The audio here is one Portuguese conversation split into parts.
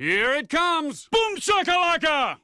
Here it comes! Boom shakalaka!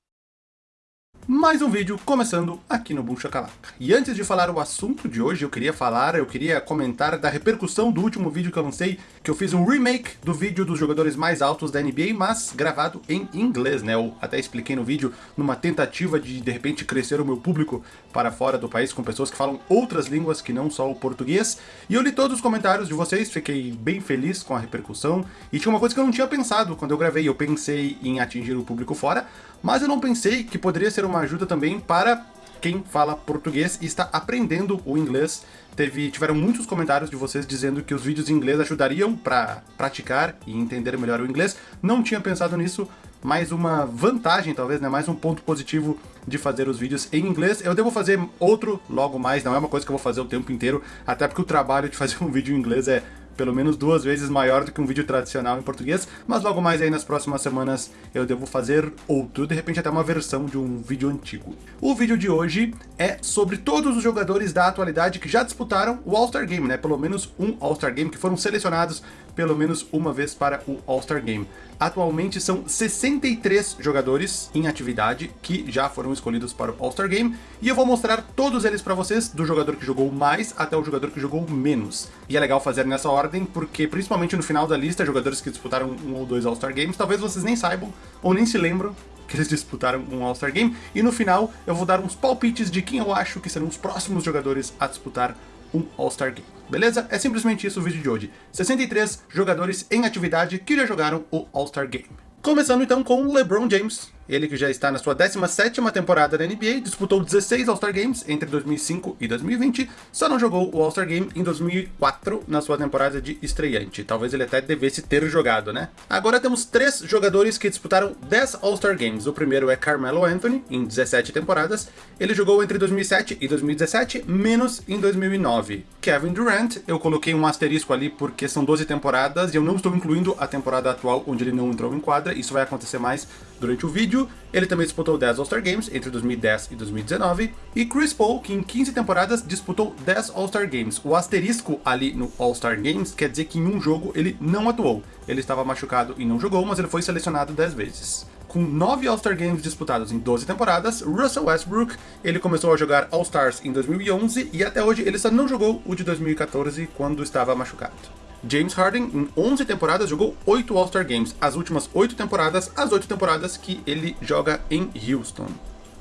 Mais um vídeo começando aqui no Boom Shakalaka. E antes de falar o assunto de hoje, eu queria falar, eu queria comentar da repercussão do último vídeo que eu lancei, que eu fiz um remake do vídeo dos jogadores mais altos da NBA, mas gravado em inglês, né? Eu até expliquei no vídeo numa tentativa de, de repente, crescer o meu público para fora do país com pessoas que falam outras línguas que não só o português. E eu li todos os comentários de vocês, fiquei bem feliz com a repercussão. E tinha uma coisa que eu não tinha pensado quando eu gravei, eu pensei em atingir o público fora, mas eu não pensei que poderia ser uma ajuda também para quem fala português e está aprendendo o inglês. Teve, tiveram muitos comentários de vocês dizendo que os vídeos em inglês ajudariam para praticar e entender melhor o inglês. Não tinha pensado nisso, mais uma vantagem talvez, né? mais um ponto positivo de fazer os vídeos em inglês. Eu devo fazer outro logo mais, não é uma coisa que eu vou fazer o tempo inteiro, até porque o trabalho de fazer um vídeo em inglês é pelo menos duas vezes maior do que um vídeo tradicional em português, mas logo mais aí nas próximas semanas eu devo fazer outro, de repente até uma versão de um vídeo antigo. O vídeo de hoje é sobre todos os jogadores da atualidade que já disputaram o All-Star Game, né? Pelo menos um All-Star Game, que foram selecionados pelo menos uma vez para o All-Star Game. Atualmente são 63 jogadores em atividade que já foram escolhidos para o All-Star Game, e eu vou mostrar todos eles para vocês, do jogador que jogou mais até o jogador que jogou menos. E é legal fazer nessa ordem, porque principalmente no final da lista, jogadores que disputaram um ou dois All-Star Games, talvez vocês nem saibam, ou nem se lembram, que eles disputaram um All-Star Game, e no final eu vou dar uns palpites de quem eu acho que serão os próximos jogadores a disputar um All-Star Game. Beleza? É simplesmente isso o vídeo de hoje. 63 jogadores em atividade que já jogaram o All-Star Game. Começando então com LeBron James, ele que já está na sua 17ª temporada da NBA, disputou 16 All-Star Games entre 2005 e 2020, só não jogou o All-Star Game em 2004 na sua temporada de estreante. Talvez ele até devesse ter jogado, né? Agora temos três jogadores que disputaram 10 All-Star Games. O primeiro é Carmelo Anthony, em 17 temporadas. Ele jogou entre 2007 e 2017, menos em 2009. Kevin Durant, eu coloquei um asterisco ali porque são 12 temporadas e eu não estou incluindo a temporada atual onde ele não entrou em quadra, isso vai acontecer mais durante o vídeo. Ele também disputou 10 All-Star Games entre 2010 e 2019. E Chris Paul, que em 15 temporadas disputou 10 All-Star Games. O asterisco ali no All-Star Games quer dizer que em um jogo ele não atuou. Ele estava machucado e não jogou, mas ele foi selecionado 10 vezes. Com 9 All-Star Games disputados em 12 temporadas, Russell Westbrook ele começou a jogar All-Stars em 2011 e até hoje ele só não jogou o de 2014 quando estava machucado. James Harden, em 11 temporadas, jogou 8 All-Star Games. As últimas 8 temporadas, as 8 temporadas que ele joga em Houston.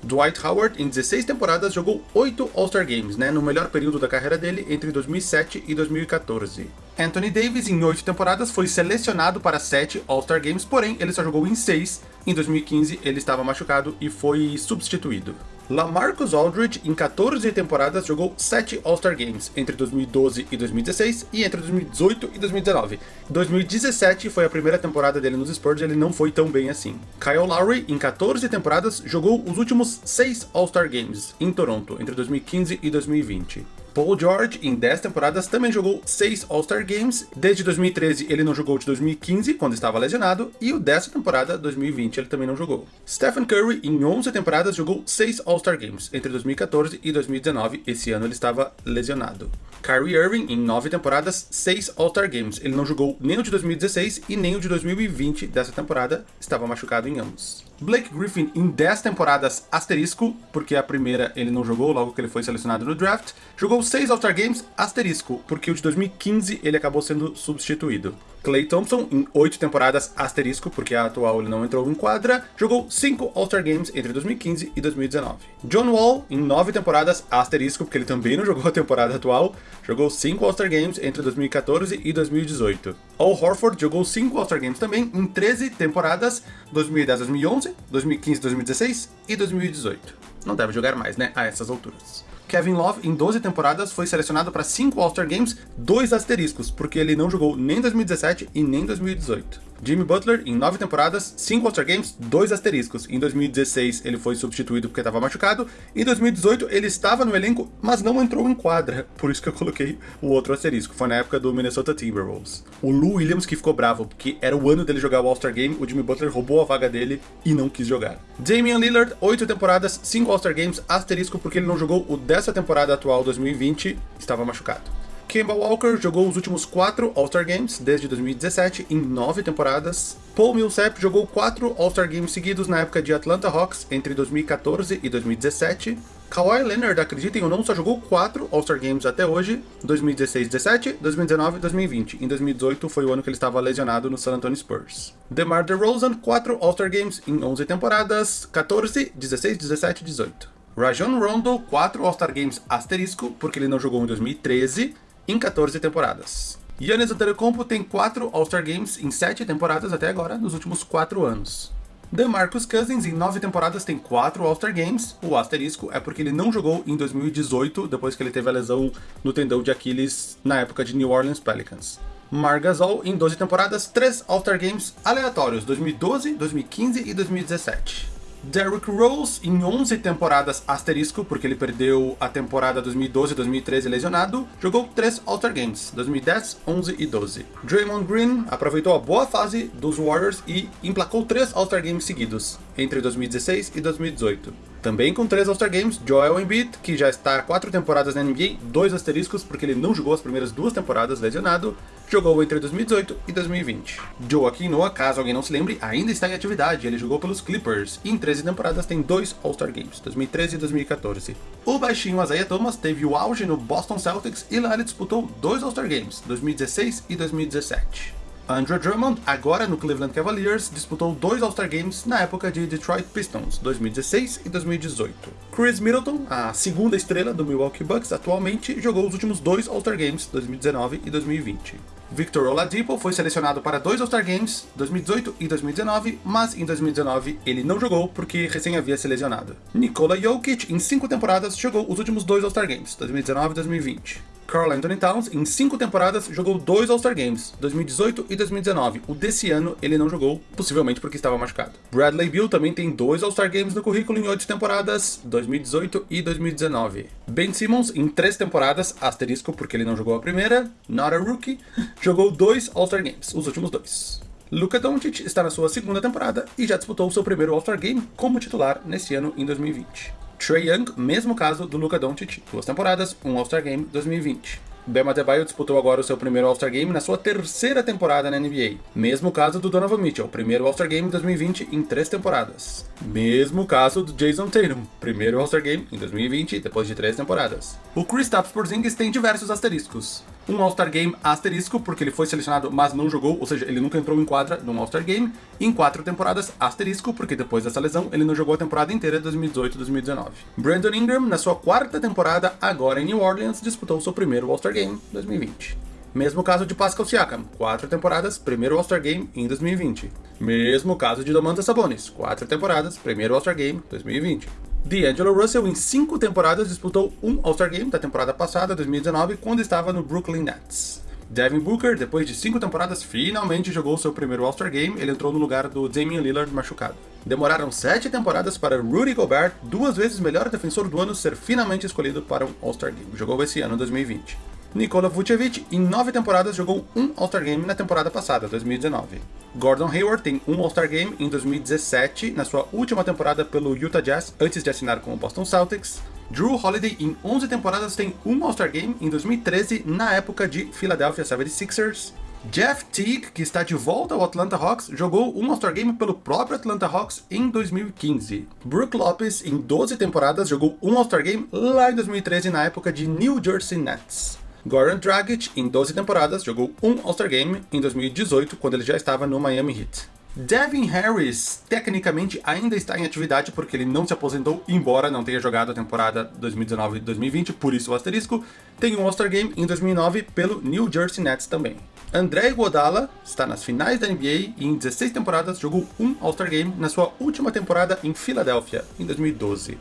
Dwight Howard, em 16 temporadas, jogou 8 All-Star Games, né, no melhor período da carreira dele, entre 2007 e 2014. Anthony Davis, em 8 temporadas, foi selecionado para 7 All-Star Games, porém ele só jogou em 6. Em 2015 ele estava machucado e foi substituído. Lamarcus Aldridge, em 14 temporadas, jogou 7 All-Star Games, entre 2012 e 2016 e entre 2018 e 2019. 2017 foi a primeira temporada dele nos Spurs e ele não foi tão bem assim. Kyle Lowry, em 14 temporadas, jogou os últimos 6 All-Star Games em Toronto, entre 2015 e 2020. Paul George, em 10 temporadas, também jogou 6 All-Star Games. Desde 2013 ele não jogou de 2015, quando estava lesionado, e o dessa temporada, 2020, ele também não jogou. Stephen Curry, em 11 temporadas, jogou 6 All-Star Games, entre 2014 e 2019, esse ano ele estava lesionado. Kyrie Irving, em 9 temporadas, 6 All-Star Games. Ele não jogou nem o de 2016 e nem o de 2020 dessa temporada, estava machucado em ambos. Blake Griffin em 10 temporadas asterisco, porque a primeira ele não jogou logo que ele foi selecionado no draft, jogou 6 All-Star Games asterisco, porque o de 2015 ele acabou sendo substituído. Clay Thompson em 8 temporadas asterisco, porque a atual ele não entrou em quadra, jogou 5 All-Star Games entre 2015 e 2019. John Wall em 9 temporadas asterisco, porque ele também não jogou a temporada atual, jogou 5 All-Star Games entre 2014 e 2018. Al Horford jogou 5 All-Star Games também em 13 temporadas, 2010-2011, 2015-2016 e 2018. Não deve jogar mais, né, a essas alturas. Kevin Love, em 12 temporadas, foi selecionado para 5 All-Star Games, dois asteriscos, porque ele não jogou nem 2017 e nem 2018. Jimmy Butler, em 9 temporadas, 5 All-Star Games, 2 asteriscos. Em 2016 ele foi substituído porque estava machucado. Em 2018 ele estava no elenco, mas não entrou em quadra. Por isso que eu coloquei o outro asterisco. Foi na época do Minnesota Timberwolves. O Lou Williams que ficou bravo, porque era o ano dele jogar o All-Star Game, o Jimmy Butler roubou a vaga dele e não quis jogar. Damian Lillard, 8 temporadas, 5 All-Star Games, asterisco porque ele não jogou o dessa temporada atual 2020, estava machucado. Kemba Walker jogou os últimos quatro All-Star Games desde 2017 em nove temporadas. Paul Millsap jogou quatro All-Star Games seguidos na época de Atlanta Hawks entre 2014 e 2017. Kawhi Leonard, acreditem ou não, só jogou quatro All-Star Games até hoje, 2016, 17, 2019 e 2020. Em 2018 foi o ano que ele estava lesionado no San Antonio Spurs. DeMar DeRozan, quatro All-Star Games em 11 temporadas, 14, 16, 17 e 18. Rajon Rondo, quatro All-Star Games asterisco, porque ele não jogou em 2013, em 14 temporadas. Giannis Antetokounmpo tem 4 All-Star Games em 7 temporadas até agora, nos últimos 4 anos. DeMarcus Cousins, em 9 temporadas, tem 4 All-Star Games. O asterisco é porque ele não jogou em 2018, depois que ele teve a lesão no tendão de Aquiles na época de New Orleans Pelicans. Mar Gasol, em 12 temporadas, 3 All-Star Games aleatórios, 2012, 2015 e 2017. Derrick Rose, em 11 temporadas asterisco, porque ele perdeu a temporada 2012 2013 lesionado, jogou 3 All-Star Games, 2010, 11 e 12. Draymond Green aproveitou a boa fase dos Warriors e emplacou 3 All-Star Games seguidos, entre 2016 e 2018. Também com 3 All-Star Games, Joel Embiid, que já está 4 temporadas na NBA, 2 asteriscos porque ele não jogou as primeiras duas temporadas lesionado, jogou entre 2018 e 2020. Joaquim Noah, caso alguém não se lembre, ainda está em atividade, ele jogou pelos Clippers, e em 13 temporadas tem dois All-Star Games, 2013 e 2014. O baixinho Isaiah Thomas teve o auge no Boston Celtics e lá ele disputou dois All-Star Games, 2016 e 2017. Andrew Drummond, agora no Cleveland Cavaliers, disputou dois All-Star Games na época de Detroit Pistons, 2016 e 2018. Chris Middleton, a segunda estrela do Milwaukee Bucks atualmente, jogou os últimos dois All-Star Games, 2019 e 2020. Victor Oladipo foi selecionado para dois All-Star Games, 2018 e 2019, mas em 2019 ele não jogou porque recém havia se lesionado. Nikola Jokic, em cinco temporadas, jogou os últimos dois All-Star Games, 2019 e 2020. Carl Anthony Towns, em cinco temporadas, jogou dois All-Star Games, 2018 e 2019. O desse ano ele não jogou, possivelmente porque estava machucado. Bradley Beal também tem dois All-Star Games no currículo em oito temporadas, 2018 e 2019. Ben Simmons, em três temporadas, asterisco porque ele não jogou a primeira, not a rookie, jogou dois All-Star Games, os últimos dois. Luka Doncic está na sua segunda temporada e já disputou seu primeiro All-Star Game como titular nesse ano em 2020. Trey Young, mesmo caso do Luka Doncic, duas temporadas, um All-Star Game 2020. Bam Adebayo disputou agora o seu primeiro All-Star Game na sua terceira temporada na NBA. Mesmo caso do Donovan Mitchell, primeiro All-Star Game 2020 em três temporadas. Mesmo caso do Jason Tatum, primeiro All-Star Game em 2020 depois de três temporadas. O Kristaps Porzingis tem diversos asteriscos um All-Star Game asterisco, porque ele foi selecionado, mas não jogou, ou seja, ele nunca entrou em quadra num All-Star Game, em quatro temporadas asterisco, porque depois dessa lesão ele não jogou a temporada inteira de 2018-2019. Brandon Ingram, na sua quarta temporada, agora em New Orleans, disputou seu primeiro All-Star Game 2020. Mesmo caso de Pascal Siakam, quatro temporadas, primeiro All-Star Game em 2020. Mesmo caso de Domantas Sabonis, quatro temporadas, primeiro All-Star Game 2020. D'Angelo Russell, em cinco temporadas, disputou um All-Star Game da temporada passada, 2019, quando estava no Brooklyn Nets. Devin Booker, depois de cinco temporadas, finalmente jogou seu primeiro All-Star Game, ele entrou no lugar do Damian Lillard machucado. Demoraram sete temporadas para Rudy Gobert, duas vezes melhor defensor do ano, ser finalmente escolhido para um All-Star Game. Jogou esse ano, 2020. Nikola Vucevic, em nove temporadas, jogou um All-Star Game na temporada passada, 2019. Gordon Hayward tem um All-Star Game em 2017, na sua última temporada pelo Utah Jazz, antes de assinar com o Boston Celtics. Drew Holiday, em 11 temporadas, tem um All-Star Game em 2013, na época de Philadelphia 76ers. Jeff Teague, que está de volta ao Atlanta Hawks, jogou um All-Star Game pelo próprio Atlanta Hawks em 2015. Brook Lopez, em 12 temporadas, jogou um All-Star Game lá em 2013, na época de New Jersey Nets. Goran Dragic, em 12 temporadas, jogou um All-Star Game em 2018, quando ele já estava no Miami Heat. Devin Harris, tecnicamente, ainda está em atividade porque ele não se aposentou, embora não tenha jogado a temporada 2019-2020, por isso o asterisco, tem um All-Star Game em 2009 pelo New Jersey Nets também. André Iguodala está nas finais da NBA e em 16 temporadas jogou um All-Star Game na sua última temporada em Filadélfia, em 2012.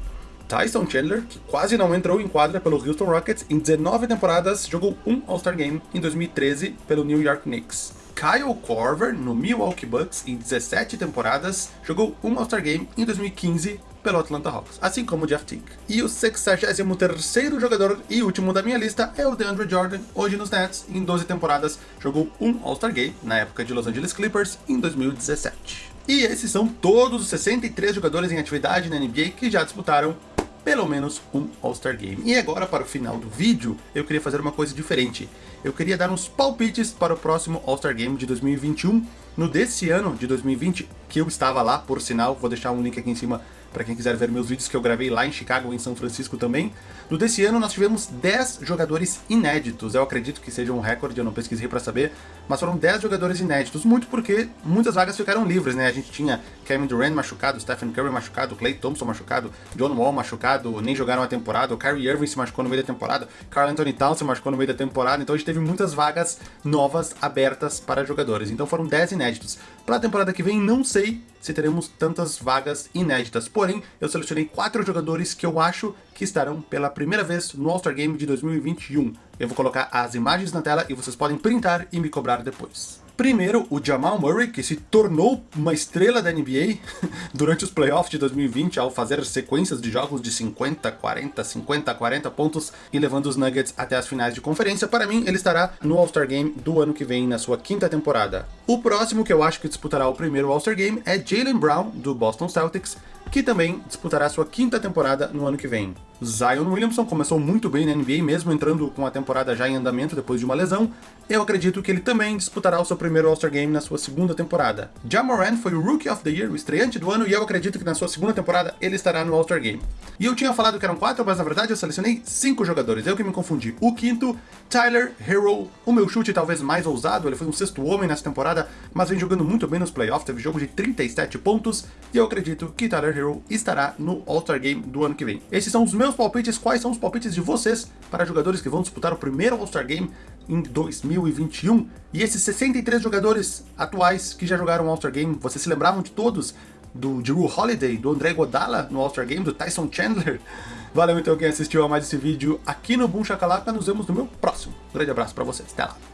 Tyson Chandler, que quase não entrou em quadra pelo Houston Rockets, em 19 temporadas jogou um All-Star Game em 2013 pelo New York Knicks. Kyle Korver, no Milwaukee Bucks, em 17 temporadas, jogou um All-Star Game em 2015 pelo Atlanta Hawks, assim como Jeff Teague. E o 63º jogador e último da minha lista é o DeAndre Jordan, hoje nos Nets, em 12 temporadas, jogou um All-Star Game na época de Los Angeles Clippers em 2017. E esses são todos os 63 jogadores em atividade na NBA que já disputaram pelo menos um All-Star Game. E agora, para o final do vídeo, eu queria fazer uma coisa diferente. Eu queria dar uns palpites para o próximo All-Star Game de 2021. No desse ano de 2020, que eu estava lá, por sinal, vou deixar um link aqui em cima para quem quiser ver meus vídeos que eu gravei lá em Chicago, em São Francisco também. No desse ano nós tivemos 10 jogadores inéditos, eu acredito que seja um recorde, eu não pesquisei para saber, mas foram 10 jogadores inéditos, muito porque muitas vagas ficaram livres, né? A gente tinha Kevin Durant machucado, Stephen Curry machucado, Clay Thompson machucado, John Wall machucado, nem jogaram a temporada, o Kyrie Irving se machucou no meio da temporada, Carl Anthony Towns se machucou no meio da temporada, então a gente teve muitas vagas novas abertas para jogadores, então foram 10 inéditos. Para a temporada que vem, não sei se teremos tantas vagas inéditas, porém, eu selecionei quatro jogadores que eu acho que estarão pela primeira vez no All-Star Game de 2021. Eu vou colocar as imagens na tela e vocês podem printar e me cobrar depois. Primeiro, o Jamal Murray, que se tornou uma estrela da NBA durante os playoffs de 2020 ao fazer sequências de jogos de 50, 40, 50, 40 pontos e levando os Nuggets até as finais de conferência. Para mim, ele estará no All-Star Game do ano que vem, na sua quinta temporada. O próximo que eu acho que disputará o primeiro All-Star Game é Jalen Brown, do Boston Celtics, que também disputará sua quinta temporada no ano que vem. Zion Williamson começou muito bem na NBA, mesmo entrando com a temporada já em andamento depois de uma lesão. Eu acredito que ele também disputará o seu primeiro All-Star Game na sua segunda temporada. Jamoran foi o Rookie of the Year, o estreante do ano, e eu acredito que na sua segunda temporada ele estará no All-Star Game. E eu tinha falado que eram quatro, mas na verdade eu selecionei cinco jogadores, eu que me confundi. O quinto, Tyler Hero, o meu chute talvez mais ousado, ele foi um sexto homem nessa temporada, mas vem jogando muito bem nos playoffs, teve jogo de 37 pontos, e eu acredito que Tyler Hero estará no All-Star Game do ano que vem. Esses são os meus palpites, quais são os palpites de vocês para jogadores que vão disputar o primeiro All-Star Game em 2021? E esses 63 jogadores atuais que já jogaram All-Star Game, vocês se lembravam de todos? Do Drew Holiday, do André Godala no All-Star Game, do Tyson Chandler? Valeu então quem assistiu a mais esse vídeo aqui no Boom Shakalaka, nos vemos no meu próximo. Um grande abraço para vocês, até lá!